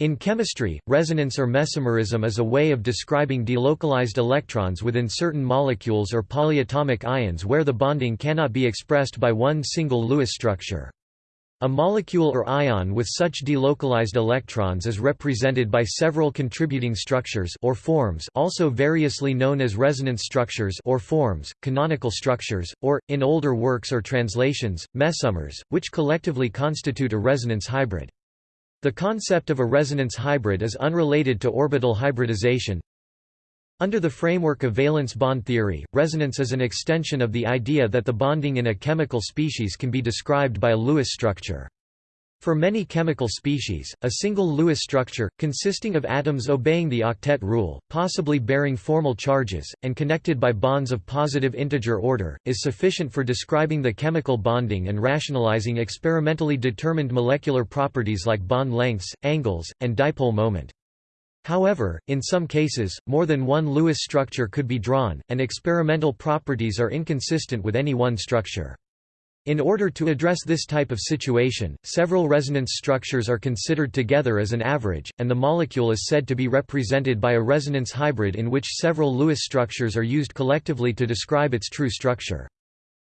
In chemistry, resonance or mesomerism is a way of describing delocalized electrons within certain molecules or polyatomic ions where the bonding cannot be expressed by one single Lewis structure. A molecule or ion with such delocalized electrons is represented by several contributing structures or forms also variously known as resonance structures or forms, canonical structures, or, in older works or translations, mesomers, which collectively constitute a resonance hybrid. The concept of a resonance hybrid is unrelated to orbital hybridization. Under the framework of valence bond theory, resonance is an extension of the idea that the bonding in a chemical species can be described by a Lewis structure. For many chemical species, a single Lewis structure, consisting of atoms obeying the octet rule, possibly bearing formal charges, and connected by bonds of positive integer order, is sufficient for describing the chemical bonding and rationalizing experimentally determined molecular properties like bond lengths, angles, and dipole moment. However, in some cases, more than one Lewis structure could be drawn, and experimental properties are inconsistent with any one structure. In order to address this type of situation, several resonance structures are considered together as an average, and the molecule is said to be represented by a resonance hybrid in which several Lewis structures are used collectively to describe its true structure.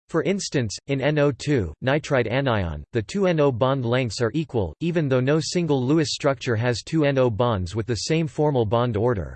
For instance, in NO2, nitrite anion, the two NO bond lengths are equal, even though no single Lewis structure has two NO bonds with the same formal bond order.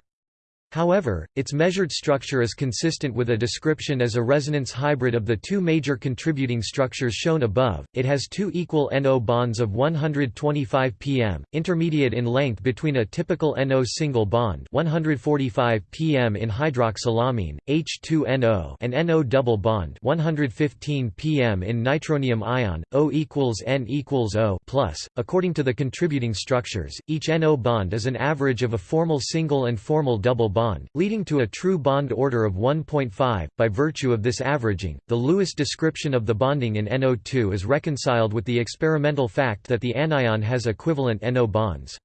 However, its measured structure is consistent with a description as a resonance hybrid of the two major contributing structures shown above. It has two equal NO bonds of 125 pm, intermediate in length between a typical NO single bond 145 pm in hydroxylamine, H2NO and NO double bond 115 pm in nitronium ion, O equals N equals O plus. According to the contributing structures, each NO bond is an average of a formal single and formal double bond, leading to a true bond order of 1.5. By virtue of this averaging, the Lewis description of the bonding in NO2 is reconciled with the experimental fact that the anion has equivalent NO bonds.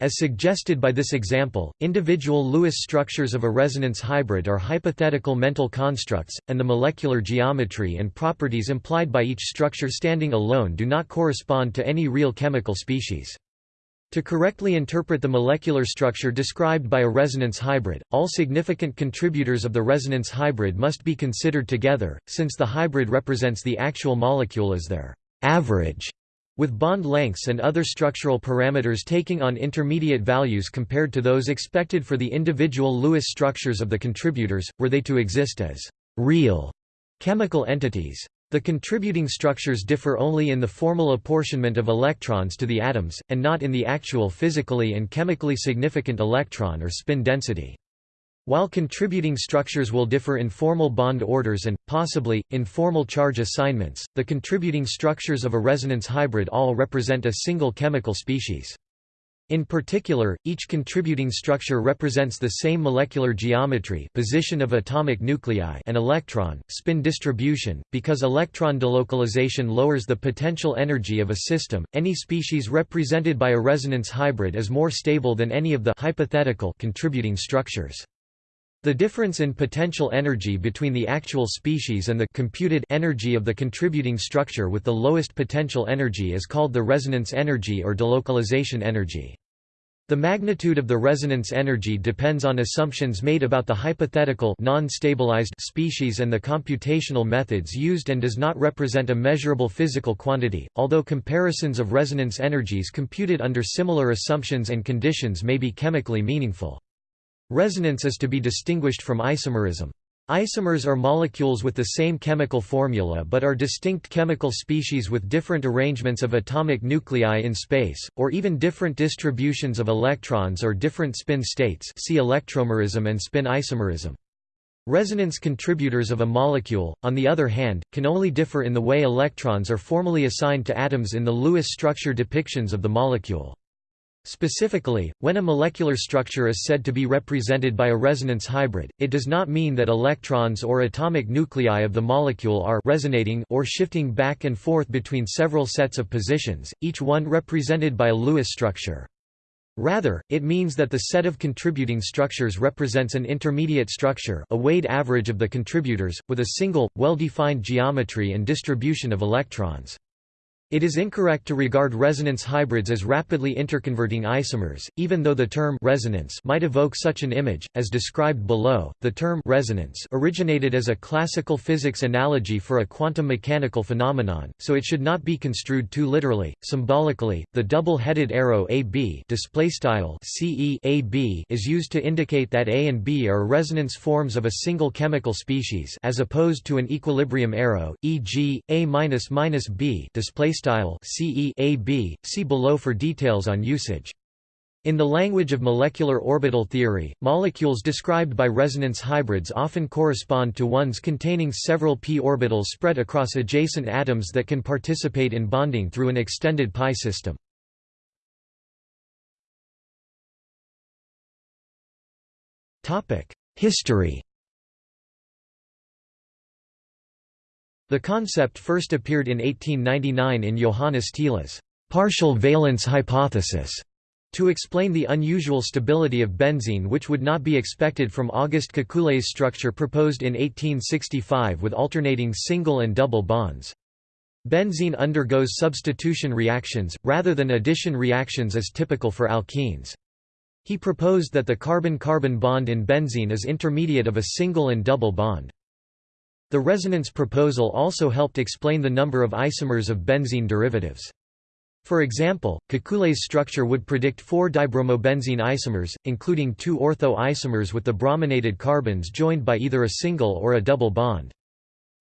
As suggested by this example, individual Lewis structures of a resonance hybrid are hypothetical mental constructs, and the molecular geometry and properties implied by each structure standing alone do not correspond to any real chemical species. To correctly interpret the molecular structure described by a resonance hybrid, all significant contributors of the resonance hybrid must be considered together, since the hybrid represents the actual molecule as their average, with bond lengths and other structural parameters taking on intermediate values compared to those expected for the individual Lewis structures of the contributors, were they to exist as real chemical entities. The contributing structures differ only in the formal apportionment of electrons to the atoms, and not in the actual physically and chemically significant electron or spin density. While contributing structures will differ in formal bond orders and, possibly, in formal charge assignments, the contributing structures of a resonance hybrid all represent a single chemical species. In particular, each contributing structure represents the same molecular geometry position of atomic nuclei and electron, spin distribution. Because electron delocalization lowers the potential energy of a system, any species represented by a resonance hybrid is more stable than any of the hypothetical contributing structures. The difference in potential energy between the actual species and the computed energy of the contributing structure with the lowest potential energy is called the resonance energy or delocalization energy. The magnitude of the resonance energy depends on assumptions made about the hypothetical non-stabilized species and the computational methods used and does not represent a measurable physical quantity, although comparisons of resonance energies computed under similar assumptions and conditions may be chemically meaningful. Resonance is to be distinguished from isomerism. Isomers are molecules with the same chemical formula but are distinct chemical species with different arrangements of atomic nuclei in space, or even different distributions of electrons or different spin states see electromerism and spin isomerism. Resonance contributors of a molecule, on the other hand, can only differ in the way electrons are formally assigned to atoms in the Lewis structure depictions of the molecule. Specifically, when a molecular structure is said to be represented by a resonance hybrid, it does not mean that electrons or atomic nuclei of the molecule are resonating or shifting back and forth between several sets of positions, each one represented by a Lewis structure. Rather, it means that the set of contributing structures represents an intermediate structure a weighted average of the contributors, with a single, well-defined geometry and distribution of electrons. It is incorrect to regard resonance hybrids as rapidly interconverting isomers, even though the term resonance might evoke such an image, as described below. The term resonance originated as a classical physics analogy for a quantum mechanical phenomenon, so it should not be construed too literally. Symbolically, the double-headed arrow AB displaystyle CE AB is used to indicate that A and B are resonance forms of a single chemical species as opposed to an equilibrium arrow, e.g., A-B display style CE AB, see below for details on usage. In the language of molecular orbital theory, molecules described by resonance hybrids often correspond to ones containing several p orbitals spread across adjacent atoms that can participate in bonding through an extended pi system. History The concept first appeared in 1899 in Johannes Thiele's partial valence hypothesis to explain the unusual stability of benzene which would not be expected from Auguste Kekulé's structure proposed in 1865 with alternating single and double bonds. Benzene undergoes substitution reactions, rather than addition reactions as typical for alkenes. He proposed that the carbon-carbon bond in benzene is intermediate of a single and double bond. The resonance proposal also helped explain the number of isomers of benzene derivatives. For example, Kekulé's structure would predict four dibromobenzene isomers, including two ortho isomers with the brominated carbons joined by either a single or a double bond.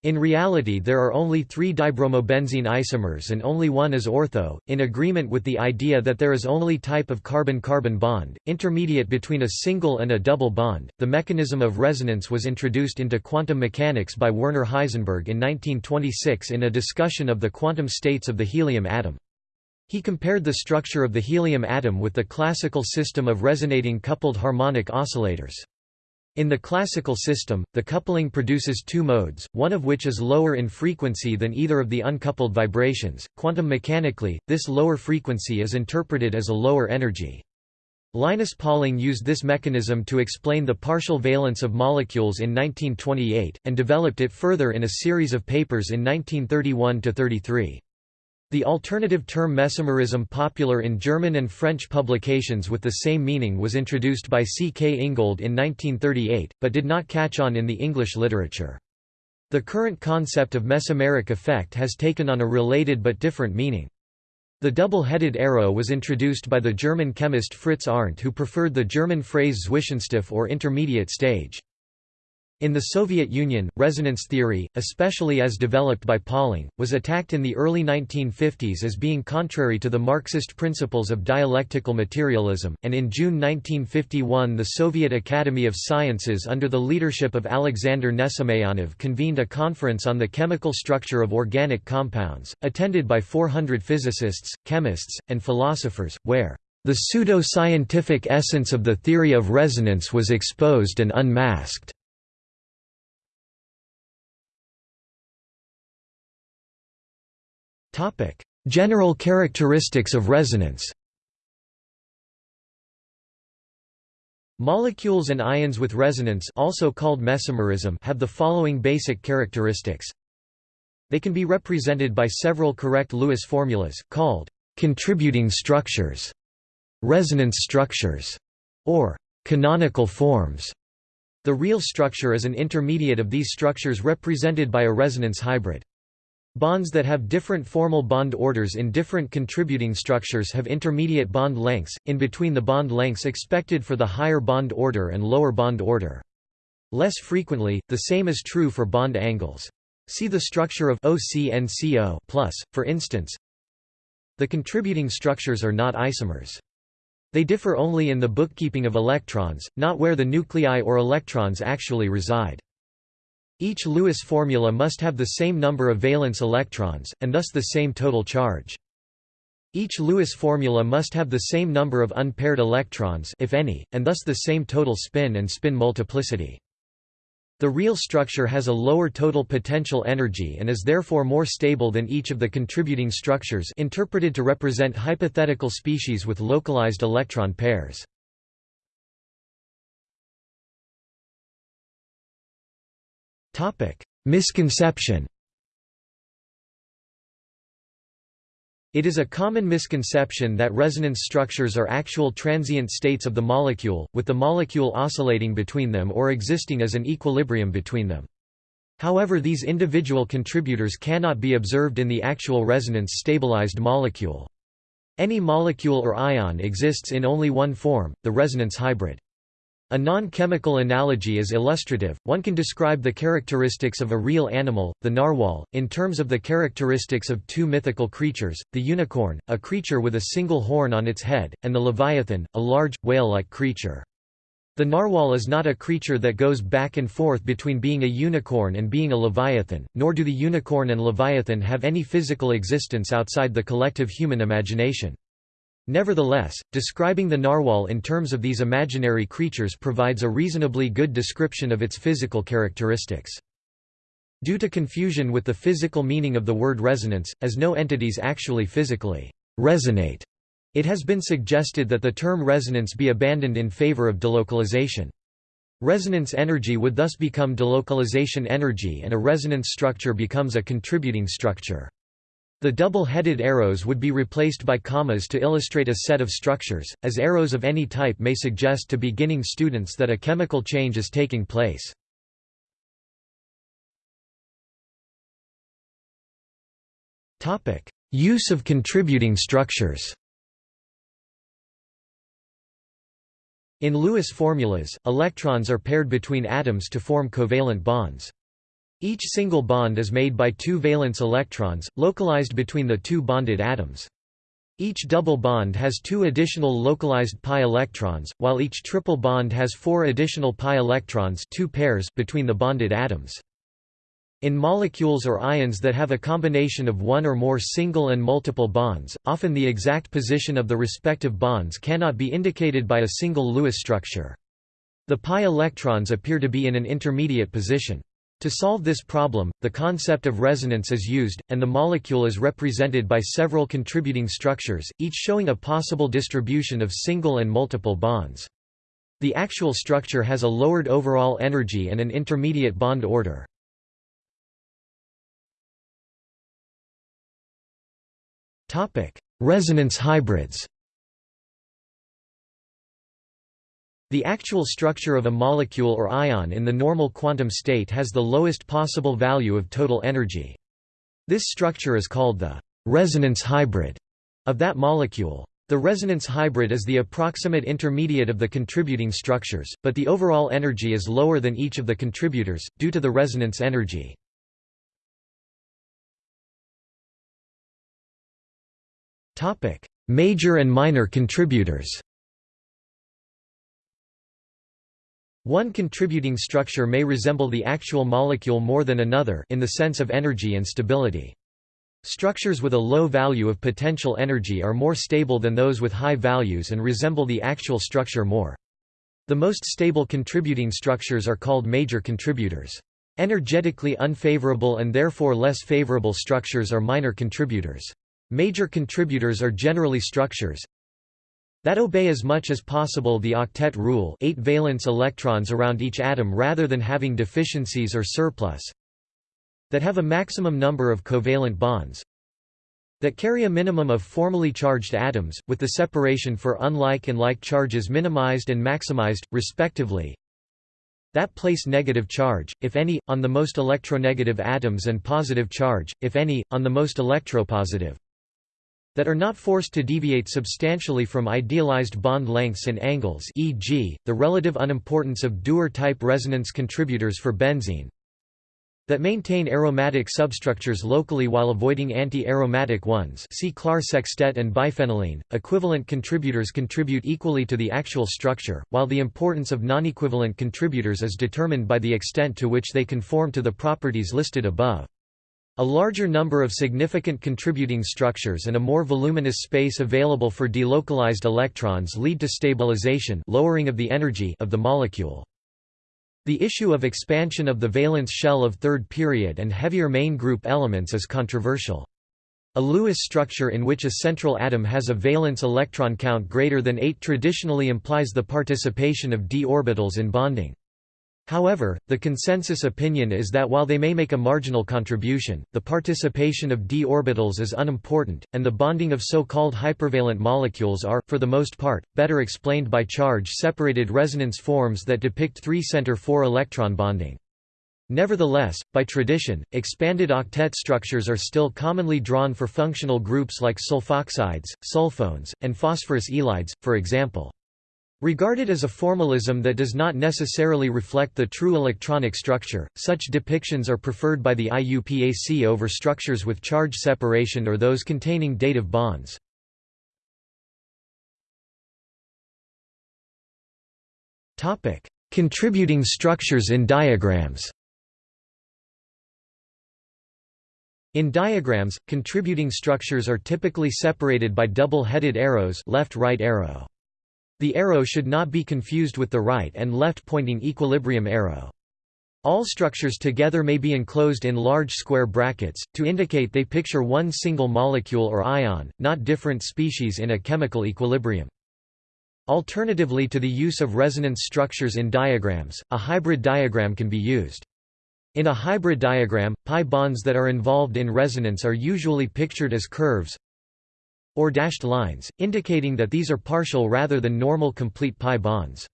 In reality there are only three dibromobenzene isomers and only one is ortho, in agreement with the idea that there is only type of carbon-carbon bond, intermediate between a single and a double bond. The mechanism of resonance was introduced into quantum mechanics by Werner Heisenberg in 1926 in a discussion of the quantum states of the helium atom. He compared the structure of the helium atom with the classical system of resonating coupled harmonic oscillators. In the classical system, the coupling produces two modes, one of which is lower in frequency than either of the uncoupled vibrations. Quantum mechanically, this lower frequency is interpreted as a lower energy. Linus Pauling used this mechanism to explain the partial valence of molecules in 1928, and developed it further in a series of papers in 1931–33. The alternative term mesomerism popular in German and French publications with the same meaning was introduced by C. K. Ingold in 1938, but did not catch on in the English literature. The current concept of mesomeric effect has taken on a related but different meaning. The double-headed arrow was introduced by the German chemist Fritz Arndt who preferred the German phrase Zwischenstufe or intermediate stage. In the Soviet Union, resonance theory, especially as developed by Pauling, was attacked in the early 1950s as being contrary to the Marxist principles of dialectical materialism, and in June 1951 the Soviet Academy of Sciences under the leadership of Alexander Nesmeyanov convened a conference on the chemical structure of organic compounds, attended by 400 physicists, chemists, and philosophers, where the pseudo-scientific essence of the theory of resonance was exposed and unmasked. General characteristics of resonance Molecules and ions with resonance also called mesomerism have the following basic characteristics. They can be represented by several correct Lewis formulas, called contributing structures, resonance structures, or canonical forms. The real structure is an intermediate of these structures represented by a resonance hybrid. Bonds that have different formal bond orders in different contributing structures have intermediate bond lengths, in between the bond lengths expected for the higher bond order and lower bond order. Less frequently, the same is true for bond angles. See the structure of OCNCO+, for instance. The contributing structures are not isomers. They differ only in the bookkeeping of electrons, not where the nuclei or electrons actually reside. Each Lewis formula must have the same number of valence electrons, and thus the same total charge. Each Lewis formula must have the same number of unpaired electrons if any, and thus the same total spin and spin multiplicity. The real structure has a lower total potential energy and is therefore more stable than each of the contributing structures interpreted to represent hypothetical species with localized electron pairs. Misconception It is a common misconception that resonance structures are actual transient states of the molecule, with the molecule oscillating between them or existing as an equilibrium between them. However these individual contributors cannot be observed in the actual resonance-stabilized molecule. Any molecule or ion exists in only one form, the resonance hybrid. A non-chemical analogy is illustrative, one can describe the characteristics of a real animal, the narwhal, in terms of the characteristics of two mythical creatures, the unicorn, a creature with a single horn on its head, and the leviathan, a large, whale-like creature. The narwhal is not a creature that goes back and forth between being a unicorn and being a leviathan, nor do the unicorn and leviathan have any physical existence outside the collective human imagination. Nevertheless, describing the narwhal in terms of these imaginary creatures provides a reasonably good description of its physical characteristics. Due to confusion with the physical meaning of the word resonance, as no entities actually physically resonate, it has been suggested that the term resonance be abandoned in favor of delocalization. Resonance energy would thus become delocalization energy and a resonance structure becomes a contributing structure. The double-headed arrows would be replaced by commas to illustrate a set of structures, as arrows of any type may suggest to beginning students that a chemical change is taking place. Use of contributing structures In Lewis formulas, electrons are paired between atoms to form covalent bonds. Each single bond is made by two valence electrons, localized between the two bonded atoms. Each double bond has two additional localized pi electrons, while each triple bond has four additional pi electrons two pairs between the bonded atoms. In molecules or ions that have a combination of one or more single and multiple bonds, often the exact position of the respective bonds cannot be indicated by a single Lewis structure. The pi electrons appear to be in an intermediate position. To solve this problem, the concept of resonance is used, and the molecule is represented by several contributing structures, each showing a possible distribution of single and multiple bonds. The actual structure has a lowered overall energy and an intermediate bond order. Resonance hybrids The actual structure of a molecule or ion in the normal quantum state has the lowest possible value of total energy. This structure is called the resonance hybrid of that molecule. The resonance hybrid is the approximate intermediate of the contributing structures, but the overall energy is lower than each of the contributors, due to the resonance energy. Major and minor contributors One contributing structure may resemble the actual molecule more than another in the sense of energy and stability. Structures with a low value of potential energy are more stable than those with high values and resemble the actual structure more. The most stable contributing structures are called major contributors. Energetically unfavorable and therefore less favorable structures are minor contributors. Major contributors are generally structures, that obey as much as possible the octet rule 8 valence electrons around each atom rather than having deficiencies or surplus that have a maximum number of covalent bonds that carry a minimum of formally charged atoms, with the separation for unlike and like charges minimized and maximized, respectively. That place negative charge, if any, on the most electronegative atoms and positive charge, if any, on the most electropositive that are not forced to deviate substantially from idealized bond lengths and angles e.g., the relative unimportance of Dewar-type resonance contributors for benzene that maintain aromatic substructures locally while avoiding anti-aromatic ones see Clar sextet and biphenylene, Equivalent contributors contribute equally to the actual structure, while the importance of non-equivalent contributors is determined by the extent to which they conform to the properties listed above. A larger number of significant contributing structures and a more voluminous space available for delocalized electrons lead to stabilization lowering of the energy of the molecule. The issue of expansion of the valence shell of third period and heavier main group elements is controversial. A Lewis structure in which a central atom has a valence electron count greater than 8 traditionally implies the participation of d orbitals in bonding. However, the consensus opinion is that while they may make a marginal contribution, the participation of d orbitals is unimportant, and the bonding of so-called hypervalent molecules are, for the most part, better explained by charge-separated resonance forms that depict 3-center 4-electron bonding. Nevertheless, by tradition, expanded octet structures are still commonly drawn for functional groups like sulfoxides, sulfones, and phosphorus ylides, for example. Regarded as a formalism that does not necessarily reflect the true electronic structure, such depictions are preferred by the IUPAC over structures with charge separation or those containing dative bonds. Contributing structures in diagrams In diagrams, contributing structures are typically separated by double-headed arrows left-right arrow. The arrow should not be confused with the right and left pointing equilibrium arrow. All structures together may be enclosed in large square brackets, to indicate they picture one single molecule or ion, not different species in a chemical equilibrium. Alternatively to the use of resonance structures in diagrams, a hybrid diagram can be used. In a hybrid diagram, pi bonds that are involved in resonance are usually pictured as curves, or dashed lines, indicating that these are partial rather than normal complete pi bonds.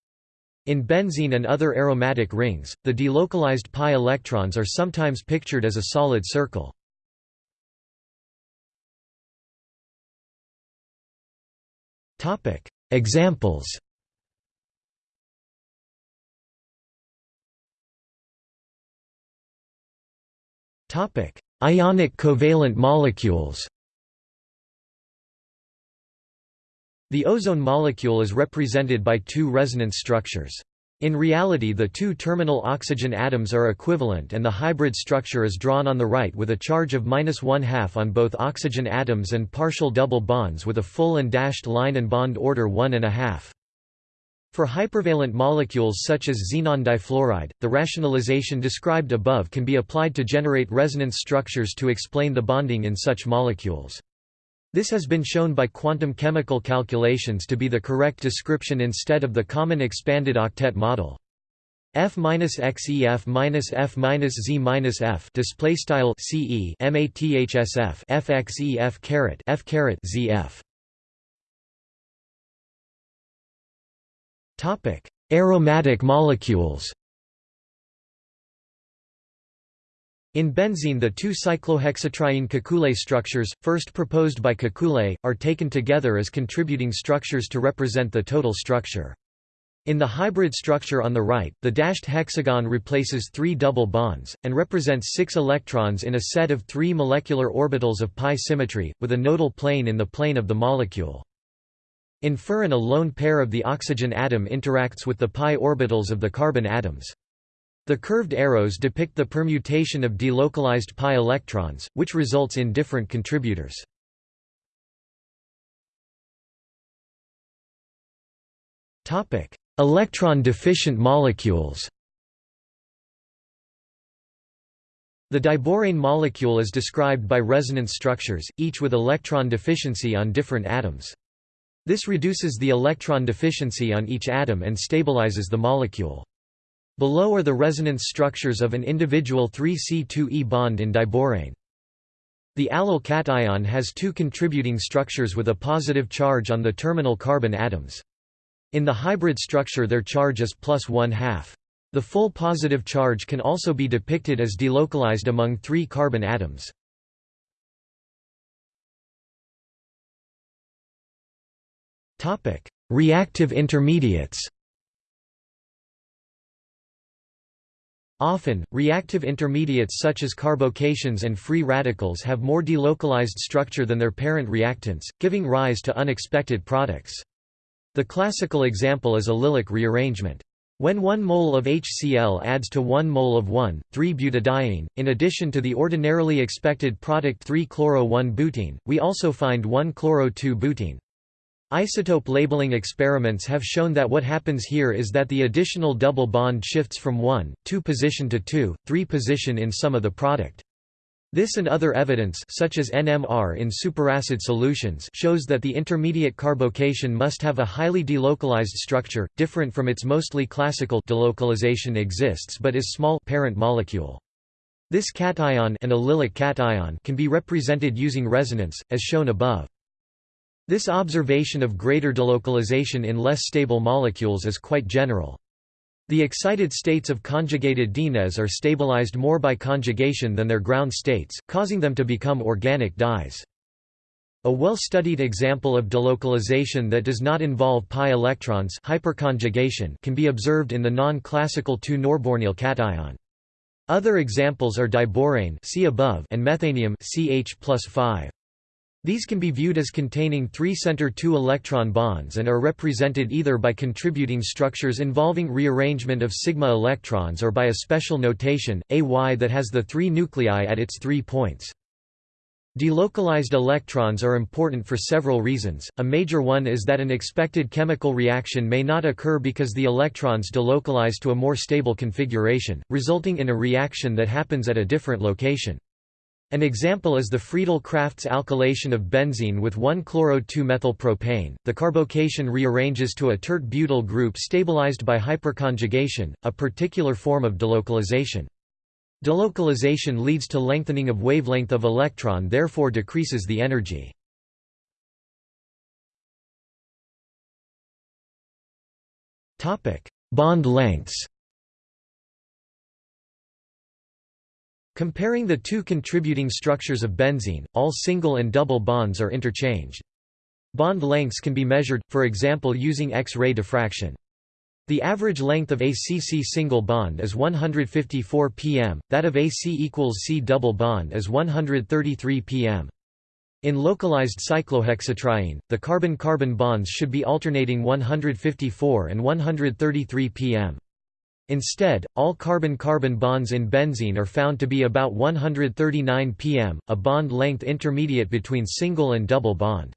In benzene and other aromatic rings, the delocalized pi electrons are sometimes pictured as a solid circle. Examples Ionic covalent molecules The ozone molecule is represented by two resonance structures. In reality the two terminal oxygen atoms are equivalent and the hybrid structure is drawn on the right with a charge of minus one-half on both oxygen atoms and partial double bonds with a full and dashed line and bond order one and a half. For hypervalent molecules such as xenon difluoride, the rationalization described above can be applied to generate resonance structures to explain the bonding in such molecules. This has been shown by quantum chemical calculations to be the correct description instead of the common expanded octet model. F minus x E F minus F minus Z minus F display style C E M A T H S F F X E F caret F caret Z F. Topic: Aromatic molecules. In benzene the two cyclohexatriene Kekule structures, first proposed by Kekule, are taken together as contributing structures to represent the total structure. In the hybrid structure on the right, the dashed hexagon replaces three double bonds, and represents six electrons in a set of three molecular orbitals of pi symmetry, with a nodal plane in the plane of the molecule. In furan a lone pair of the oxygen atom interacts with the pi orbitals of the carbon atoms. The curved arrows depict the permutation of delocalized pi electrons, which results in different contributors. Electron-deficient molecules The diborane molecule is described by resonance structures, each with electron deficiency on different atoms. This reduces the electron deficiency on each atom and stabilizes the molecule. Below are the resonance structures of an individual 3C2E bond in diborane. The allyl cation has two contributing structures with a positive charge on the terminal carbon atoms. In the hybrid structure their charge is plus one-half. The full positive charge can also be depicted as delocalized among three carbon atoms. Reactive intermediates Often, reactive intermediates such as carbocations and free radicals have more delocalized structure than their parent reactants, giving rise to unexpected products. The classical example is allylic rearrangement. When 1 mole of HCl adds to 1 mole of 1,3-butadiene, in addition to the ordinarily expected product 3-chloro-1-butene, we also find 1-chloro-2-butene. Isotope labeling experiments have shown that what happens here is that the additional double bond shifts from 1, 2 position to 2, 3 position in some of the product. This and other evidence such as NMR in superacid solutions shows that the intermediate carbocation must have a highly delocalized structure, different from its mostly classical delocalization exists but is small parent molecule. This cation, an allylic cation can be represented using resonance, as shown above. This observation of greater delocalization in less stable molecules is quite general. The excited states of conjugated dienes are stabilized more by conjugation than their ground states, causing them to become organic dyes. A well-studied example of delocalization that does not involve pi electrons hyperconjugation can be observed in the non-classical 2-norbornyl cation. Other examples are diborane above and methanium CH plus 5. These can be viewed as containing three center 2 electron bonds and are represented either by contributing structures involving rearrangement of sigma electrons or by a special notation, AY that has the three nuclei at its three points. Delocalized electrons are important for several reasons, a major one is that an expected chemical reaction may not occur because the electrons delocalize to a more stable configuration, resulting in a reaction that happens at a different location. An example is the Friedel-Crafts alkylation of benzene with 1-chloro-2-methylpropane. The carbocation rearranges to a tert-butyl group stabilized by hyperconjugation, a particular form of delocalization. Delocalization leads to lengthening of wavelength of electron therefore decreases the energy. Bond lengths Comparing the two contributing structures of benzene, all single and double bonds are interchanged. Bond lengths can be measured, for example using X-ray diffraction. The average length of a CC single bond is 154 pm, that of AC equals C double bond is 133 pm. In localized cyclohexatriene, the carbon-carbon bonds should be alternating 154 and 133 pm. Instead, all carbon-carbon bonds in benzene are found to be about 139 pm, a bond length intermediate between single and double bond.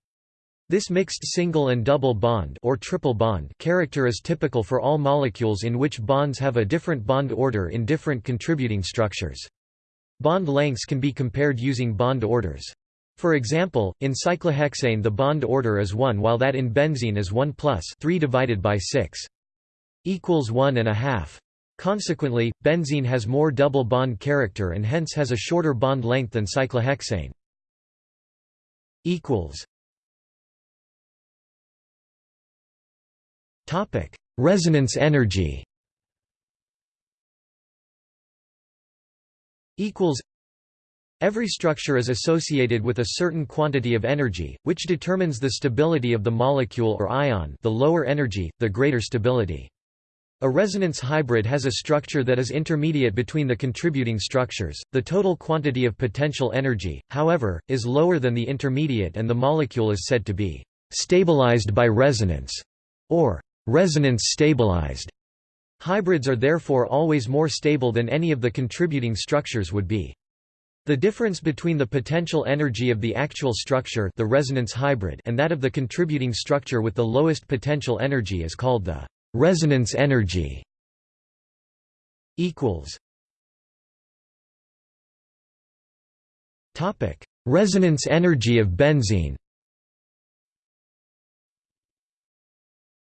This mixed single and double bond or triple bond character is typical for all molecules in which bonds have a different bond order in different contributing structures. Bond lengths can be compared using bond orders. For example, in cyclohexane the bond order is 1 while that in benzene is 1 plus 3 divided by 6 equals 1 and a half. Consequently, benzene has more double bond character and hence has a shorter bond length than cyclohexane. equals Topic: Resonance energy. Equals Every structure is associated with a certain quantity of energy, which determines the stability of the molecule or ion the lower energy, the greater stability. A resonance hybrid has a structure that is intermediate between the contributing structures. The total quantity of potential energy, however, is lower than the intermediate and the molecule is said to be stabilized by resonance or resonance stabilized. Hybrids are therefore always more stable than any of the contributing structures would be. The difference between the potential energy of the actual structure the resonance hybrid and that of the contributing structure with the lowest potential energy is called the resonance energy equals topic resonance energy of benzene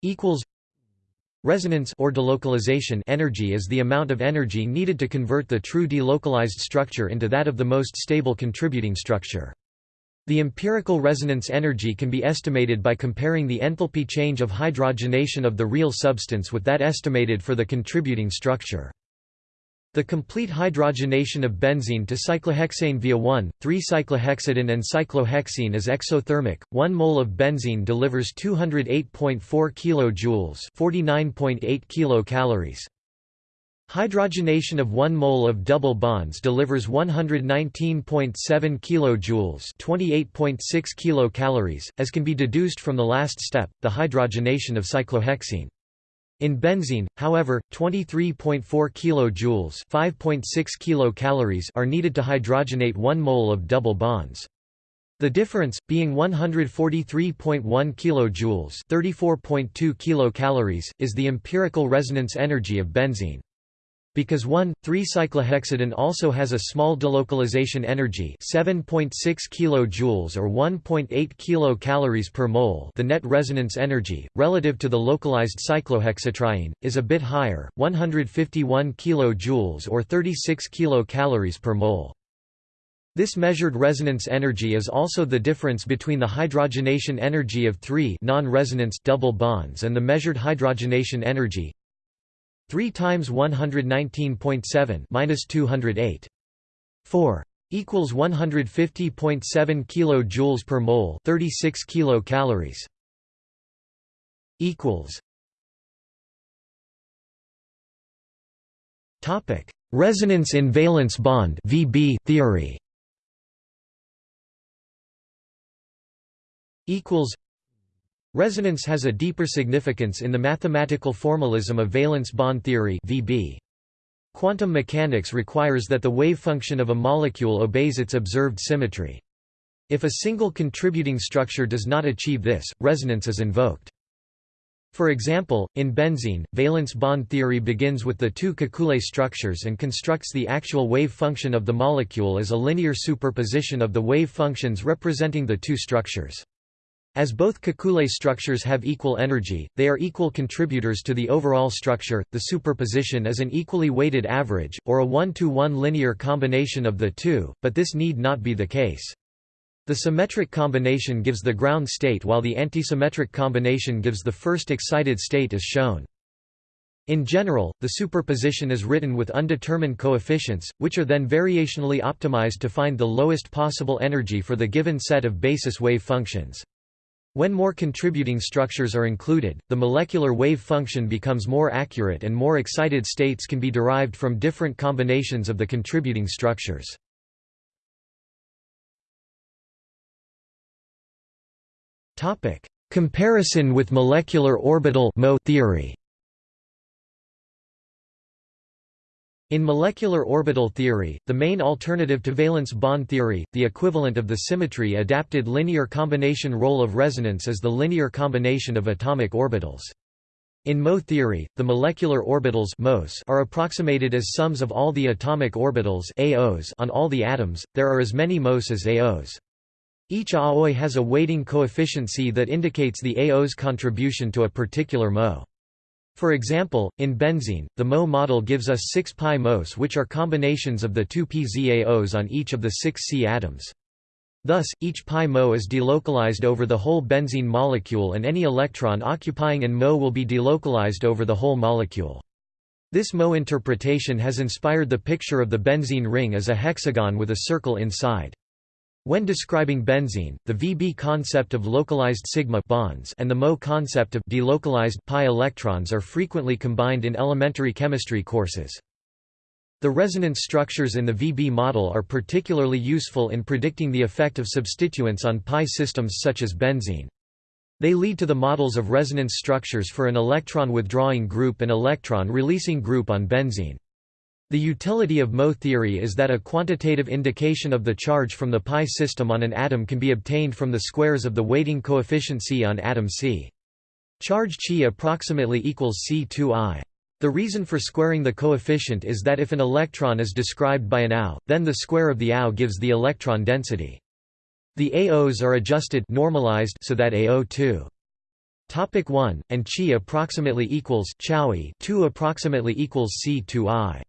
equals Resonance or delocalization energy is the amount of energy needed to convert the true delocalized structure into that of the most stable contributing structure. The empirical resonance energy can be estimated by comparing the enthalpy change of hydrogenation of the real substance with that estimated for the contributing structure. The complete hydrogenation of benzene to cyclohexane via 1,3-cyclohexadiene and cyclohexene is exothermic. 1 mole of benzene delivers 208.4 kJ, 49.8 kilocalories. Hydrogenation of 1 mole of double bonds delivers 119.7 kJ, 28.6 kilocalories, as can be deduced from the last step, the hydrogenation of cyclohexene. In benzene, however, 23.4 kJ 5.6 kilocalories are needed to hydrogenate 1 mole of double bonds. The difference, being 143.1 kJ 34.2 kilocalories, is the empirical resonance energy of benzene. Because 1,3-cyclohexadiene also has a small delocalization energy 7.6 kJ or 1.8 kcal per mole the net resonance energy, relative to the localized cyclohexatriene, is a bit higher, 151 kJ or 36 kcal per mole. This measured resonance energy is also the difference between the hydrogenation energy of three non-resonance double bonds and the measured hydrogenation energy 3 times 119.7 minus 208. 4 equals 150.7 kilojoules per mole, 36 kilocalories. equals Topic: Resonance in valence bond (VB) theory. Equals Resonance has a deeper significance in the mathematical formalism of valence bond theory (VB). Quantum mechanics requires that the wave function of a molecule obeys its observed symmetry. If a single contributing structure does not achieve this, resonance is invoked. For example, in benzene, valence bond theory begins with the two Kekule structures and constructs the actual wave function of the molecule as a linear superposition of the wave functions representing the two structures. As both Kekule structures have equal energy, they are equal contributors to the overall structure. The superposition is an equally weighted average, or a one-to-one -one linear combination of the two, but this need not be the case. The symmetric combination gives the ground state while the antisymmetric combination gives the first excited state as shown. In general, the superposition is written with undetermined coefficients, which are then variationally optimized to find the lowest possible energy for the given set of basis wave functions. When more contributing structures are included, the molecular wave function becomes more accurate and more excited states can be derived from different combinations of the contributing structures. Comparison with molecular orbital theory In molecular orbital theory, the main alternative to valence bond theory, the equivalent of the symmetry-adapted linear combination role of resonance is the linear combination of atomic orbitals. In Mo theory, the molecular orbitals MOS are approximated as sums of all the atomic orbitals AOs on all the atoms, there are as many MOS as AOs. Each AOI has a weighting coefficient C that indicates the AO's contribution to a particular MO. For example, in benzene, the Mo model gives us 6 pi MOS which are combinations of the two pZaOs on each of the six C atoms. Thus, each pi Mo is delocalized over the whole benzene molecule and any electron occupying an Mo will be delocalized over the whole molecule. This Mo interpretation has inspired the picture of the benzene ring as a hexagon with a circle inside. When describing benzene, the VB concept of localized sigma bonds and the Mo concept of delocalized pi electrons are frequently combined in elementary chemistry courses. The resonance structures in the VB model are particularly useful in predicting the effect of substituents on pi systems such as benzene. They lead to the models of resonance structures for an electron withdrawing group and electron releasing group on benzene. The utility of Mo theory is that a quantitative indication of the charge from the pi system on an atom can be obtained from the squares of the weighting coefficient C on atom C. Charge Chi approximately equals C2i. The reason for squaring the coefficient is that if an electron is described by an AU, then the square of the AU gives the electron density. The AOs are adjusted normalized so that AO2 Topic 1 and Chi approximately equals Chowie 2 approximately equals C2i.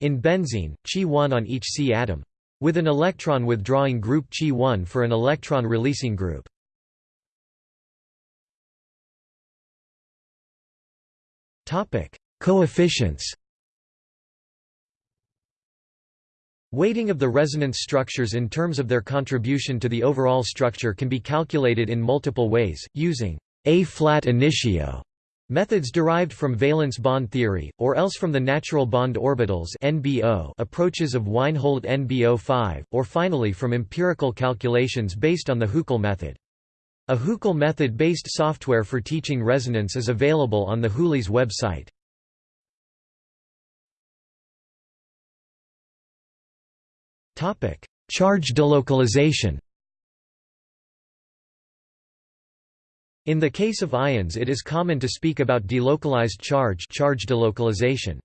In benzene, Chi1 on each C atom. With an electron withdrawing group Chi1 for an electron releasing group. Coefficients Weighting of the resonance structures in terms of their contribution to the overall structure can be calculated in multiple ways, using A-flat initio Methods derived from valence bond theory, or else from the natural bond orbitals NBO approaches of Weinhold NBO5, or finally from empirical calculations based on the Huckel method. A Huckel method-based software for teaching resonance is available on the Hulis website. Charge delocalization In the case of ions it is common to speak about delocalized charge charge delocalization.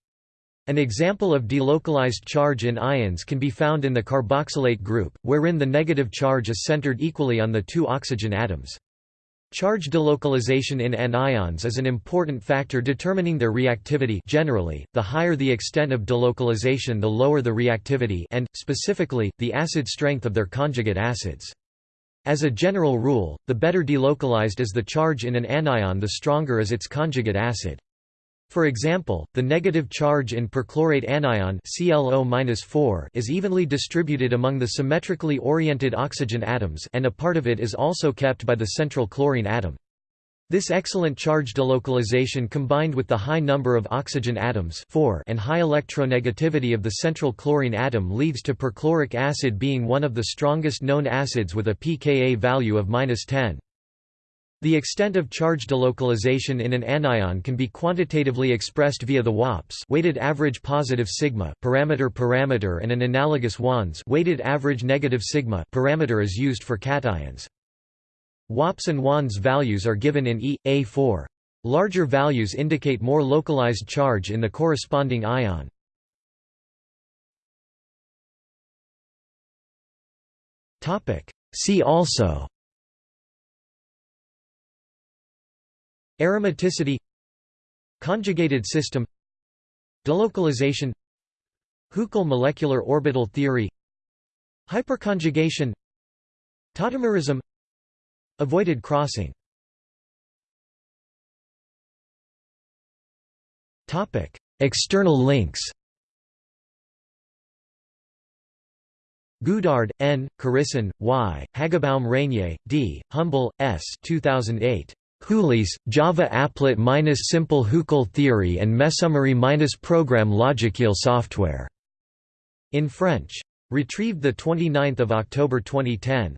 An example of delocalized charge in ions can be found in the carboxylate group, wherein the negative charge is centered equally on the two oxygen atoms. Charge delocalization in anions is an important factor determining their reactivity generally, the higher the extent of delocalization the lower the reactivity and, specifically, the acid strength of their conjugate acids. As a general rule, the better delocalized is the charge in an anion the stronger is its conjugate acid. For example, the negative charge in perchlorate anion ClO is evenly distributed among the symmetrically oriented oxygen atoms and a part of it is also kept by the central chlorine atom. This excellent charge delocalization combined with the high number of oxygen atoms and high electronegativity of the central chlorine atom leads to perchloric acid being one of the strongest known acids with a pKa value of 10. The extent of charge delocalization in an anion can be quantitatively expressed via the WAPS weighted average positive sigma parameter parameter and an analogous WANS weighted average negative sigma parameter is used for cations. WAPS and WANS values are given in E, A4. Larger values indicate more localized charge in the corresponding ion. See also Aromaticity Conjugated system Delocalization Huckel molecular orbital theory Hyperconjugation Tautomerism Avoided crossing External links Goudard, N., Carissan, Y., Hagebaum Reignier, D., Humbel, S. 2008. Hulis, Java applet minus simple Huckel theory and Mesomery minus program logiciel software. In French. Retrieved 29 October 2010.